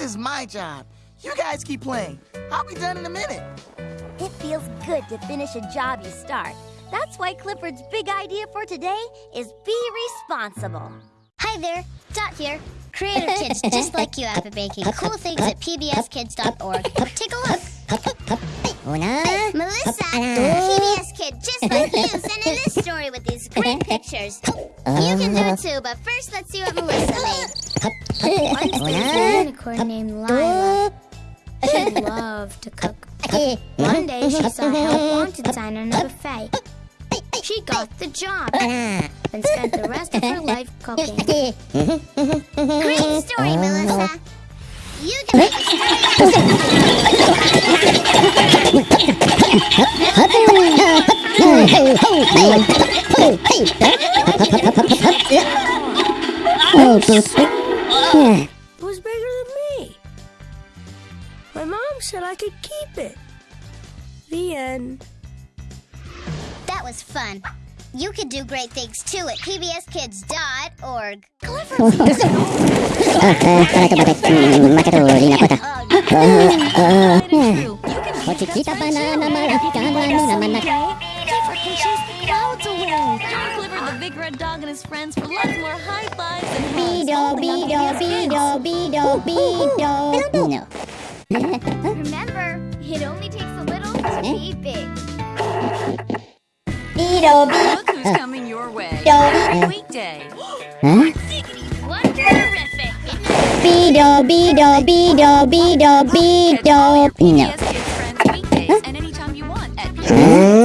This is my job. You guys keep playing. I'll be done in a minute. It feels good to finish a job you start. That's why Clifford's big idea for today is be responsible. Hi there, Dot here. Creative kids just like you have been making cool things at pbskids.org. Take a look. Una. Melissa, PBS kid just like you, sent in this story with these great pictures. You can do it too, but first let's see what Melissa made. Once there was a unicorn named Lila. She loved to cook. One day she saw a help wanted sign on a buffet. She got the job and spent the rest of her life cooking. Great story, Melissa. You can make a story. It was bigger than me. My mom said I could keep it. The end. That was fun. You could do great things too at pbskids.org. Chiquita banana maracana mina Clifford can the. Join Clifford the big red dog and his friends for lots more high fives and hugs. Bido, only on bido, PBS Kids. bido, bido, bido. No. Remember, it only takes a little to be hmm? big. Bido, bido. Look who's coming your way. Bido, Every hmm? weekday. Huh? Bido. No. PBS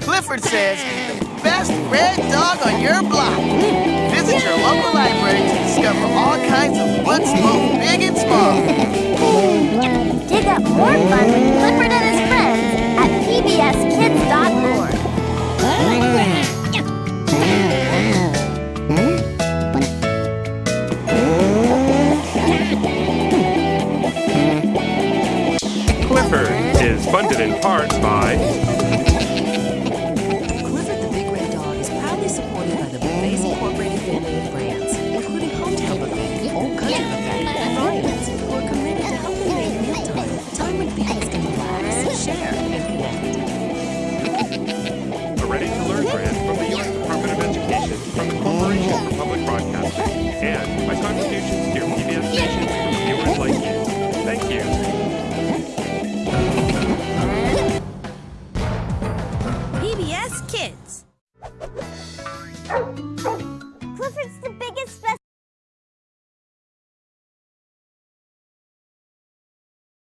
Clifford says the best red dog on your block. Visit your local library to discover all kinds of books, both big and small. Dig up more fun with Clifford in part by PBS Kids.